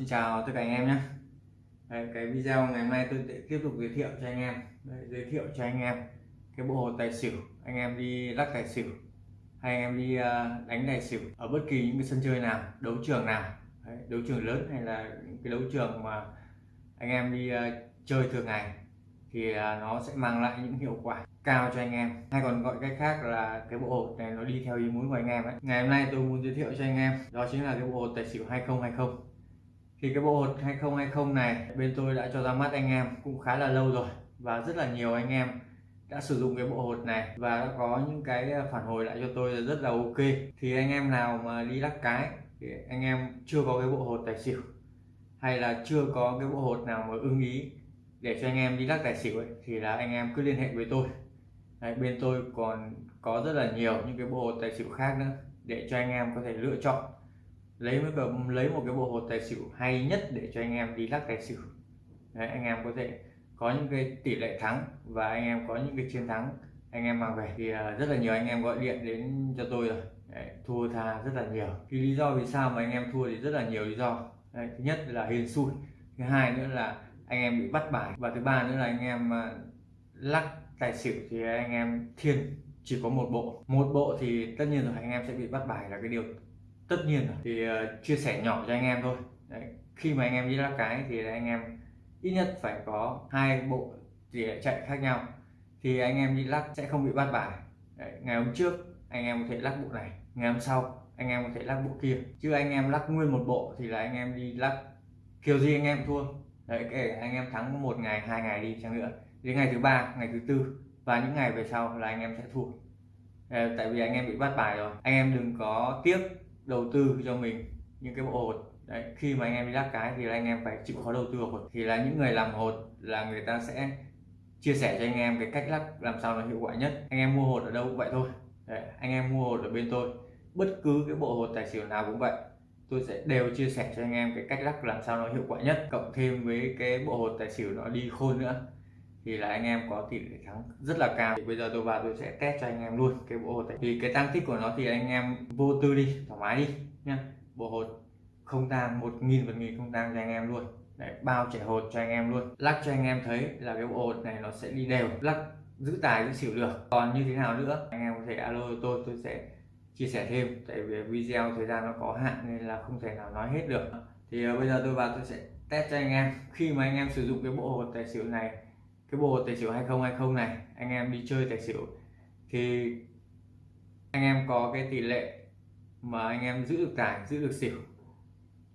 Xin chào tất cả anh em nhé. Đây, cái video ngày hôm nay tôi sẽ tiếp tục giới thiệu cho anh em. Đây, giới thiệu cho anh em cái bộ hồ tài xỉu. Anh em đi lắc tài xỉu hay anh em đi uh, đánh tài xỉu ở bất kỳ những cái sân chơi nào đấu trường nào. Đấy, đấu trường lớn hay là cái đấu trường mà anh em đi uh, chơi thường ngày thì uh, nó sẽ mang lại những hiệu quả cao cho anh em. Hay còn gọi cách khác là cái bộ hột này nó đi theo ý muốn của anh em ấy. Ngày hôm nay tôi muốn giới thiệu cho anh em đó chính là cái bộ hột tài xỉu 2020 thì cái bộ hột 2020 này bên tôi đã cho ra mắt anh em cũng khá là lâu rồi và rất là nhiều anh em đã sử dụng cái bộ hột này và đã có những cái à, phản hồi lại cho tôi rất là ok. Thì anh em nào mà đi lắc cái thì anh em chưa có cái bộ hột tài xỉu hay là chưa có cái bộ hột nào mà ưng ý để cho anh em đi lắc tài xỉu ấy, thì là anh em cứ liên hệ với tôi. Đấy, bên tôi còn có rất là nhiều những cái bộ hột tài xỉu khác nữa để cho anh em có thể lựa chọn lấy một cái, lấy một cái bộ hột tài xỉu hay nhất để cho anh em đi lắc tài xỉu. Đấy, anh em có thể có những cái tỷ lệ thắng và anh em có những cái chiến thắng. Anh em mang về thì à, rất là nhiều anh em gọi điện đến cho tôi rồi. Đấy, thua tha rất là nhiều. Cái lý do vì sao mà anh em thua thì rất là nhiều lý do. Đấy, thứ nhất là hiền xui thứ hai nữa là anh em bị bắt bài và thứ ba nữa là anh em à, lắc tài xỉu thì anh em thiên chỉ có một bộ. Một bộ thì tất nhiên rồi anh em sẽ bị bắt bài là cái điều tất nhiên rồi thì uh, chia sẻ nhỏ cho anh em thôi Đấy. khi mà anh em đi lắc cái thì anh em ít nhất phải có hai bộ tỷ lệ chạy khác nhau thì anh em đi lắc sẽ không bị bắt bài Đấy. ngày hôm trước anh em có thể lắc bộ này ngày hôm sau anh em có thể lắc bộ kia chứ anh em lắc nguyên một bộ thì là anh em đi lắc kiểu gì anh em thua đấy kể anh em thắng một ngày hai ngày đi chăng nữa đến ngày thứ ba ngày thứ tư và những ngày về sau là anh em sẽ thua tại vì anh em bị bắt bài rồi anh em đừng có tiếc đầu tư cho mình những cái bộ hột. Đấy khi mà anh em đi lắc cái thì anh em phải chịu khó đầu tư hột. Thì là những người làm hột là người ta sẽ chia sẻ cho anh em cái cách lắc làm sao nó hiệu quả nhất. Anh em mua hột ở đâu cũng vậy thôi. Đấy, anh em mua hột ở bên tôi. Bất cứ cái bộ hột tài xỉu nào cũng vậy. Tôi sẽ đều chia sẻ cho anh em cái cách lắc làm sao nó hiệu quả nhất cộng thêm với cái bộ hột tài xỉu nó đi khôn nữa thì là anh em có tỷ lệ thắng rất là cao. Thì bây giờ tôi vào tôi sẽ test cho anh em luôn cái bộ hột này. Thì cái tăng tích của nó thì anh em vô tư đi thoải mái đi nhá. Bộ hột không tang một nghìn phần nghìn không tang cho anh em luôn. Đấy, bao trẻ hột cho anh em luôn. Lắc cho anh em thấy là cái bộ hột này nó sẽ đi đều lắc giữ tài giữ xỉu được. Còn như thế nào nữa? Anh em có thể alo tôi tôi sẽ chia sẻ thêm. Tại vì video thời gian nó có hạn nên là không thể nào nói hết được. Thì ờ, bây giờ tôi vào tôi sẽ test cho anh em. Khi mà anh em sử dụng cái bộ hột tài xỉu này cái bộ tài xỉu 2020 này anh em đi chơi tài xỉu thì anh em có cái tỷ lệ mà anh em giữ được tài giữ được xỉu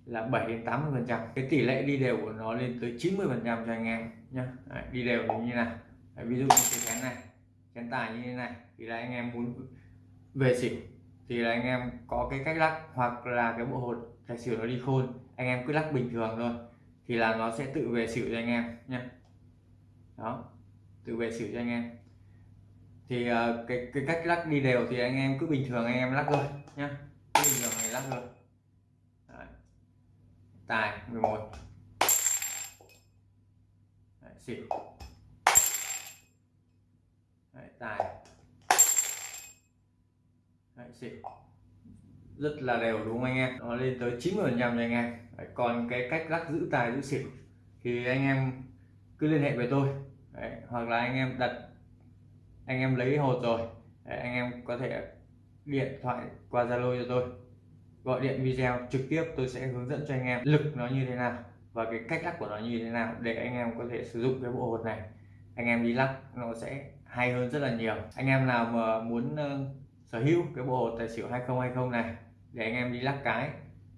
là 7 đến 80 phần trăm. Cái tỷ lệ đi đều của nó lên tới 90 phần trăm cho anh em nhá. Đấy, đi đều như thế nào? Đấy, ví dụ như cái chén này chén tài như thế này thì là anh em muốn về xỉu thì là anh em có cái cách lắc hoặc là cái bộ hột tài xỉu nó đi khôn anh em cứ lắc bình thường thôi thì là nó sẽ tự về xỉu cho anh em nhé đó tự về xỉu cho anh em. Thì uh, cái cái cách lắc đi đều thì anh em cứ bình thường anh em lắc thôi nhá. Cứ bình thường này lắc thôi. Đấy. tài 11 Đấy, xỉu. Đấy, tài. Đấy, xỉu. Rất là đều đúng không anh em. Nó lên tới 90 phần trăm cho anh em. Đấy, còn cái cách lắc giữ tài giữ xỉu thì anh em cứ liên hệ với tôi. Đấy, hoặc là anh em đặt anh em lấy hột rồi Đấy, anh em có thể điện thoại qua Zalo cho tôi. Gọi điện video trực tiếp tôi sẽ hướng dẫn cho anh em lực nó như thế nào và cái cách lắc của nó như thế nào để anh em có thể sử dụng cái bộ hột này. Anh em đi lắc nó sẽ hay hơn rất là nhiều. Anh em nào mà muốn uh, sở hữu cái bộ hột tài xỉu 2020 này để anh em đi lắc cái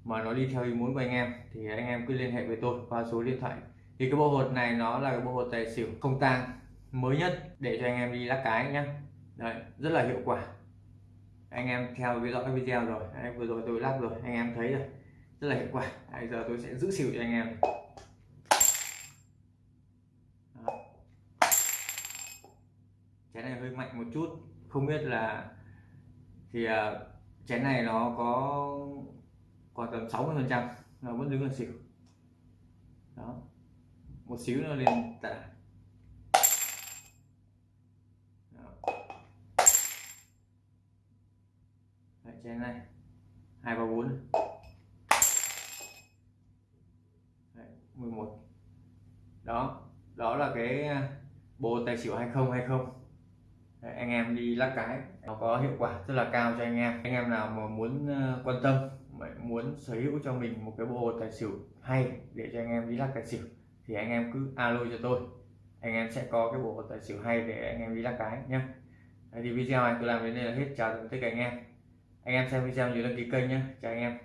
mà nó đi theo ý muốn của anh em thì anh em cứ liên hệ với tôi qua số điện thoại thì cái bộ hột này nó là cái bộ hột tài xỉu không tang mới nhất để cho anh em đi lắc cái nhá. Đấy, rất là hiệu quả. Anh em theo dõi cái video rồi Đấy, vừa rồi tôi lắc rồi anh em thấy rồi. Rất là hiệu quả. Bây giờ tôi sẽ giữ xỉu cho anh em. Chén này hơi mạnh một chút. Không biết là thì uh, chén này nó có còn tầm 60 phần trăm nó vẫn đứng là xỉu. Đó một xíu nó lên tạ. Đấy, chén này. Hai ba bốn. 11 đó đó là cái à, bộ tài xỉu 2020 Đấy, anh em đi lắc cái nó có hiệu quả rất là cao cho anh em. Anh em nào mà muốn à, quan tâm muốn sở hữu cho mình một cái bộ tài xỉu hay để cho anh em đi lắc tài xỉu thì anh em cứ alo cho tôi. Anh em sẽ có cái bộ tài xỉu hay để anh em đi lắc cái nhé thì video này tôi làm đến đây là hết. Chào tất cả anh em. Anh em xem video nhớ đăng ký kênh nhé chào anh em.